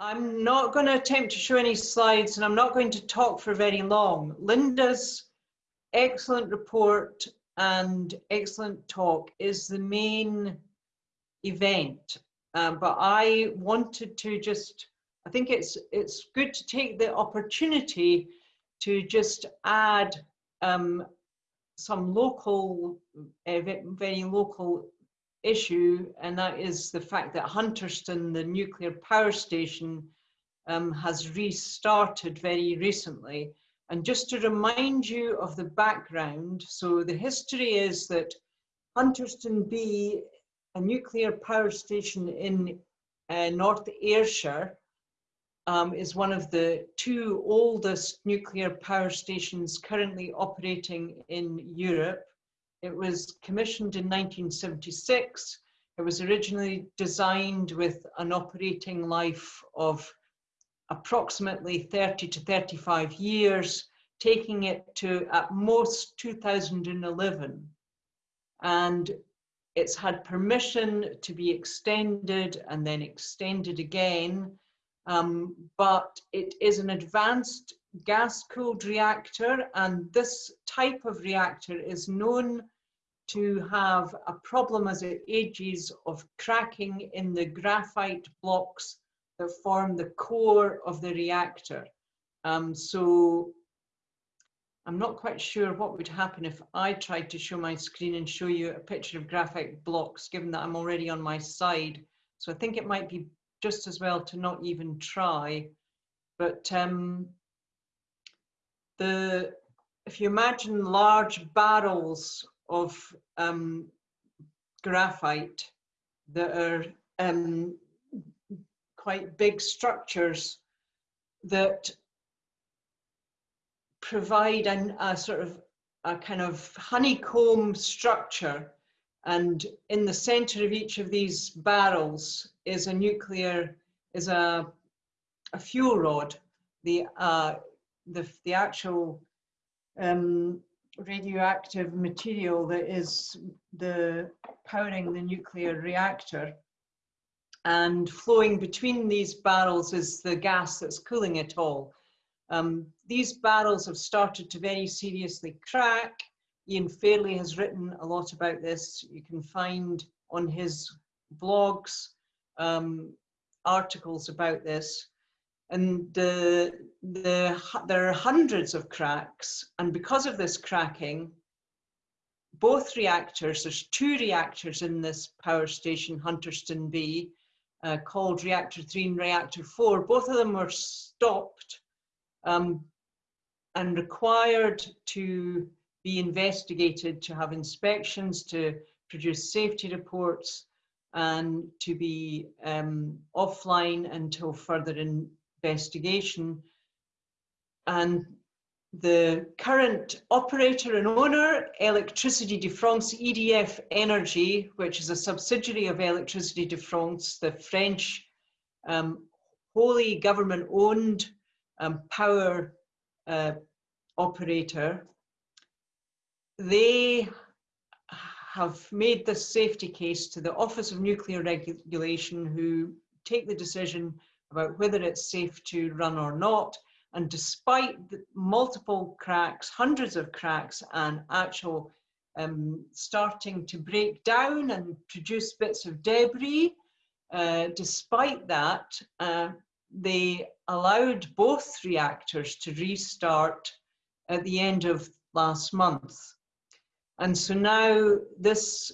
I'm not going to attempt to show any slides and I'm not going to talk for very long. Linda's excellent report and excellent talk is the main event. Um, but I wanted to just, I think it's, it's good to take the opportunity to just add um, some local, uh, very local issue, and that is the fact that Hunterston, the nuclear power station, um, has restarted very recently. And just to remind you of the background, so the history is that Hunterston B, a nuclear power station in uh, North Ayrshire, um, is one of the two oldest nuclear power stations currently operating in Europe. It was commissioned in 1976. It was originally designed with an operating life of approximately 30 to 35 years, taking it to at most 2011. And it's had permission to be extended and then extended again. Um, but it is an advanced gas-cooled reactor, and this type of reactor is known to have a problem as it ages of cracking in the graphite blocks that form the core of the reactor. Um, so I'm not quite sure what would happen if I tried to show my screen and show you a picture of graphite blocks, given that I'm already on my side. So I think it might be just as well to not even try. But um, the if you imagine large barrels of um, graphite that are um, quite big structures that provide an, a sort of a kind of honeycomb structure and in the center of each of these barrels is a nuclear, is a, a fuel rod. The, uh, the, the actual um, radioactive material that is the powering the nuclear reactor. And flowing between these barrels is the gas that's cooling it all. Um, these barrels have started to very seriously crack. Ian Fairlie has written a lot about this. You can find on his blogs um, articles about this and the, the, there are hundreds of cracks and because of this cracking both reactors there's two reactors in this power station hunterston b uh, called reactor 3 and reactor 4 both of them were stopped um, and required to be investigated to have inspections to produce safety reports and to be um, offline until further in, investigation. And the current operator and owner, Electricity de France, EDF Energy, which is a subsidiary of Electricity de France, the French um, wholly government-owned um, power uh, operator, they have made this safety case to the Office of Nuclear Regulation who take the decision about whether it's safe to run or not. And despite the multiple cracks, hundreds of cracks and actual um, starting to break down and produce bits of debris, uh, despite that, uh, they allowed both reactors to restart at the end of last month. And so now this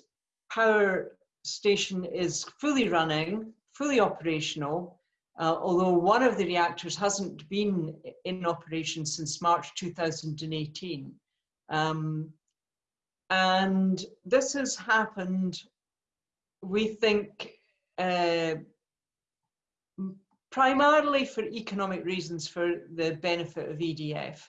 power station is fully running, fully operational, uh, although one of the reactors hasn't been in operation since March 2018. Um, and this has happened, we think, uh, primarily for economic reasons for the benefit of EDF,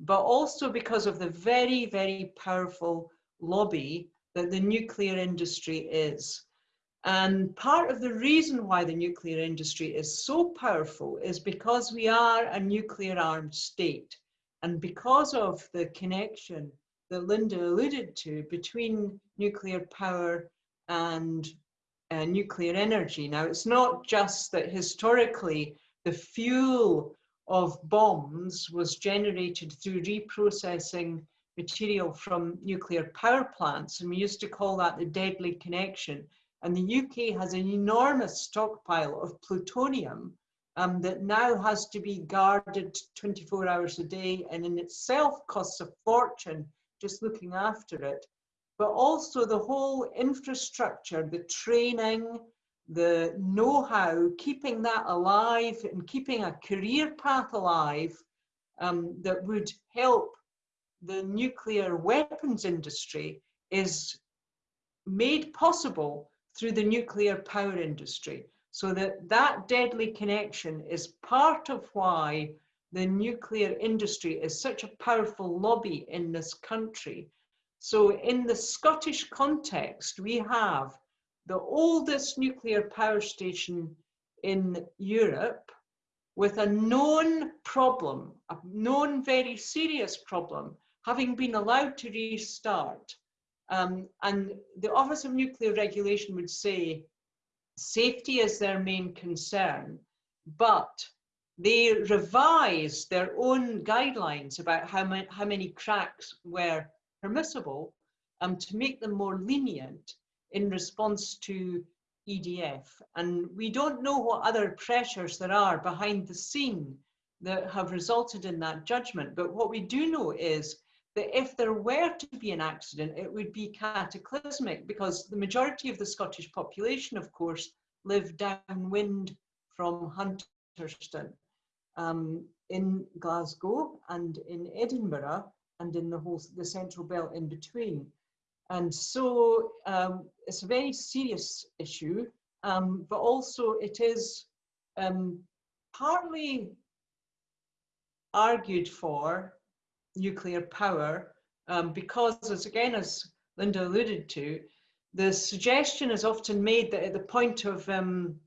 but also because of the very, very powerful lobby that the nuclear industry is. And part of the reason why the nuclear industry is so powerful is because we are a nuclear armed state. And because of the connection that Linda alluded to between nuclear power and uh, nuclear energy. Now, it's not just that historically the fuel of bombs was generated through reprocessing material from nuclear power plants, and we used to call that the deadly connection. And the UK has an enormous stockpile of plutonium um, that now has to be guarded 24 hours a day and in itself costs a fortune just looking after it. But also the whole infrastructure, the training, the know-how, keeping that alive and keeping a career path alive um, that would help the nuclear weapons industry is made possible through the nuclear power industry. So that that deadly connection is part of why the nuclear industry is such a powerful lobby in this country. So in the Scottish context, we have the oldest nuclear power station in Europe with a known problem, a known very serious problem, having been allowed to restart. Um, and the Office of Nuclear Regulation would say safety is their main concern, but they revised their own guidelines about how, ma how many cracks were permissible um, to make them more lenient in response to EDF. And we don't know what other pressures there are behind the scene that have resulted in that judgment. But what we do know is that if there were to be an accident, it would be cataclysmic because the majority of the Scottish population, of course, live downwind from Hunterston um, in Glasgow and in Edinburgh and in the whole the central belt in between. And so um, it's a very serious issue, um, but also it is um, partly argued for nuclear power um, because as again as Linda alluded to the suggestion is often made that at the point of um,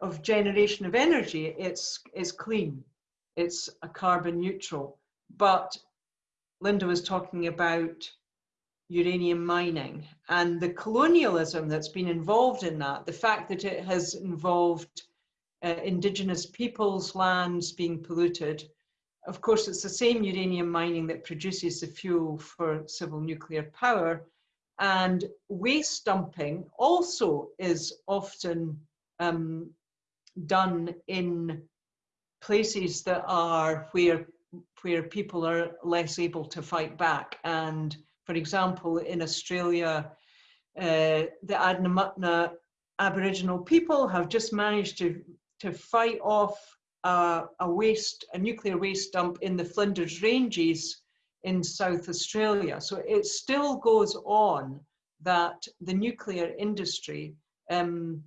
of generation of energy it's it's clean it's a carbon neutral. But Linda was talking about uranium mining and the colonialism that's been involved in that the fact that it has involved uh, indigenous peoples lands being polluted of course, it's the same uranium mining that produces the fuel for civil nuclear power. And waste dumping also is often um, done in places that are where, where people are less able to fight back. And for example, in Australia, uh, the Adnyamathanha Aboriginal people have just managed to, to fight off a, a waste, a nuclear waste dump in the Flinders Ranges in South Australia. So it still goes on that the nuclear industry um,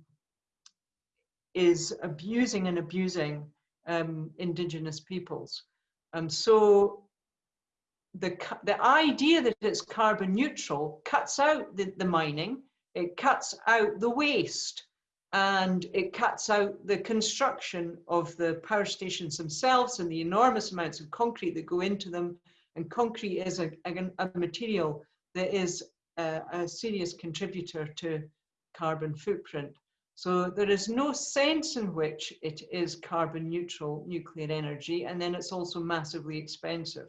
is abusing and abusing um, indigenous peoples. And so the, the idea that it's carbon neutral cuts out the, the mining, it cuts out the waste, and it cuts out the construction of the power stations themselves and the enormous amounts of concrete that go into them. And concrete is a, a, a material that is a, a serious contributor to carbon footprint. So there is no sense in which it is carbon neutral nuclear energy, and then it's also massively expensive.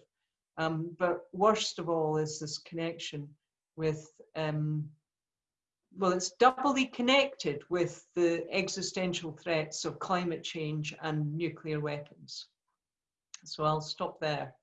Um, but worst of all is this connection with um, well, it's doubly connected with the existential threats of climate change and nuclear weapons. So I'll stop there.